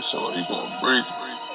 So he's going to breathe.